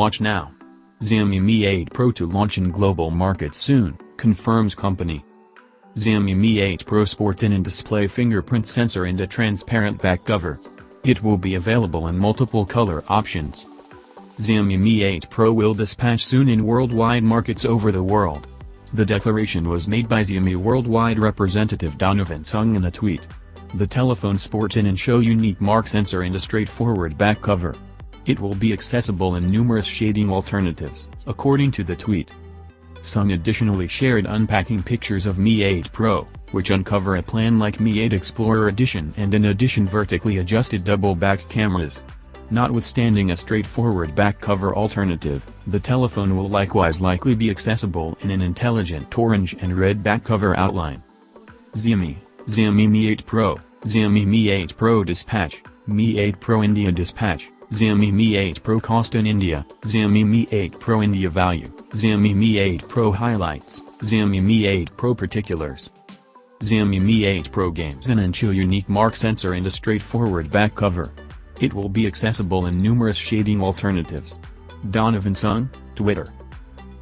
Watch now. Xiaomi Mi 8 Pro to launch in global markets soon, confirms company. Xiaomi Mi 8 Pro sports in display fingerprint sensor and a transparent back cover. It will be available in multiple color options. Xiaomi Mi 8 Pro will dispatch soon in worldwide markets over the world. The declaration was made by Xiaomi worldwide representative Donovan Sung in a tweet. The telephone sports an in-show unique mark sensor and a straightforward back cover. It will be accessible in numerous shading alternatives, according to the tweet. Sung additionally shared unpacking pictures of Mi 8 Pro, which uncover a plan like Mi 8 Explorer Edition and in addition vertically adjusted double back cameras. Notwithstanding a straightforward back cover alternative, the telephone will likewise likely be accessible in an intelligent orange and red back cover outline. Xiaomi, Xiaomi Mi 8 Pro, Xiaomi Mi 8 Pro Dispatch, Mi 8 Pro India Dispatch, Xiaomi Mi 8 Pro cost in India, Xiaomi Mi 8 Pro India value, Xiaomi Mi 8 Pro highlights, Xiaomi Mi 8 Pro particulars. Xiaomi Mi 8 Pro games and Ancho unique mark sensor and a straightforward back cover. It will be accessible in numerous shading alternatives. Donovan Sung, Twitter.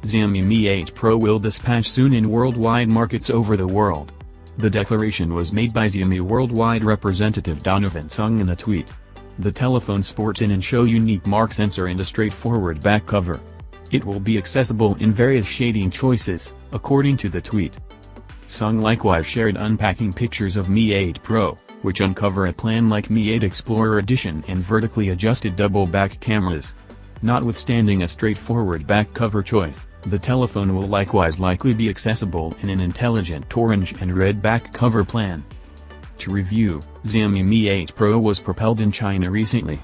Xiaomi Mi 8 Pro will dispatch soon in worldwide markets over the world. The declaration was made by Xiaomi worldwide representative Donovan Sung in a tweet. The telephone sports in and show unique mark sensor and a straightforward back cover. It will be accessible in various shading choices, according to the tweet. Sung likewise shared unpacking pictures of Mi 8 Pro, which uncover a plan like Mi 8 Explorer Edition and vertically adjusted double back cameras. Notwithstanding a straightforward back cover choice, the telephone will likewise likely be accessible in an intelligent orange and red back cover plan. To review, Xiaomi Mi 8 Pro was propelled in China recently.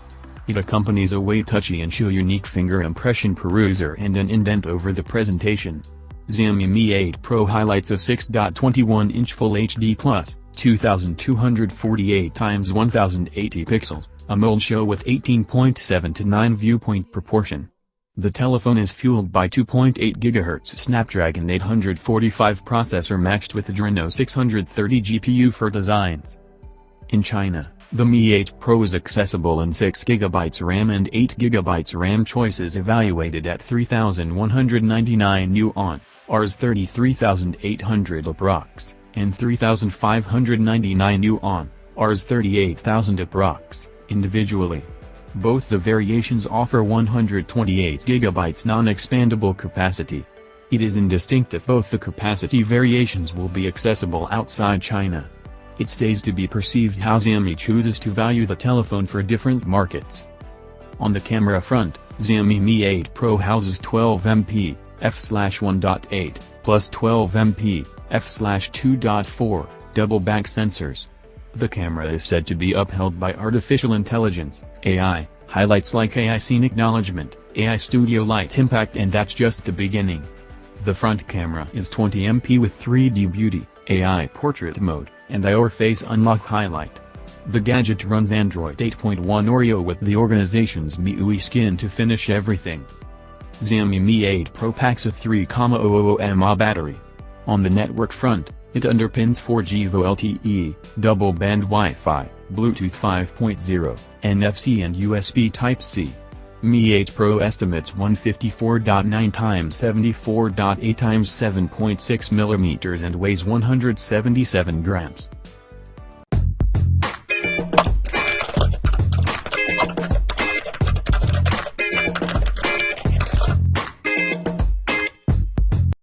It accompanies a way touchy and show unique finger impression peruser and an indent over the presentation. Xiaomi Mi 8 Pro highlights a 6.21-inch Full HD Plus, 2248 x 1080 pixels, AMOLED show with 18.7 to 9 viewpoint proportion. The telephone is fueled by 2.8 GHz Snapdragon 845 processor matched with Adreno 630 GPU for designs. In China, the Mi 8 Pro is accessible in 6GB RAM and 8GB RAM choices evaluated at 3,199 yuan, Rs 33,800 approx, and 3,599 yuan, Rs 38,000 approx, individually. Both the variations offer 128GB non-expandable capacity. It is indistinct if both the capacity variations will be accessible outside China. It stays to be perceived how Xiaomi chooses to value the telephone for different markets. On the camera front, Xiaomi Mi 8 Pro houses 12MP, f/1.8, plus 12MP, f/2.4, double back sensors. The camera is said to be upheld by artificial intelligence, AI, highlights like AI Scene Acknowledgement, AI Studio Light Impact and that's just the beginning. The front camera is 20MP with 3D Beauty, AI Portrait Mode, and IOR Face Unlock Highlight. The gadget runs Android 8.1 Oreo with the organization's MIUI skin to finish everything. Xiaomi Mi 8 Pro packs a 3,000 mAh battery. On the network front, it underpins 4G VoLTE, double-band Wi-Fi, Bluetooth 5.0, NFC and USB Type-C. Mi 8 Pro estimates 154.9 x 74.8 x 7.6 mm and weighs 177 grams.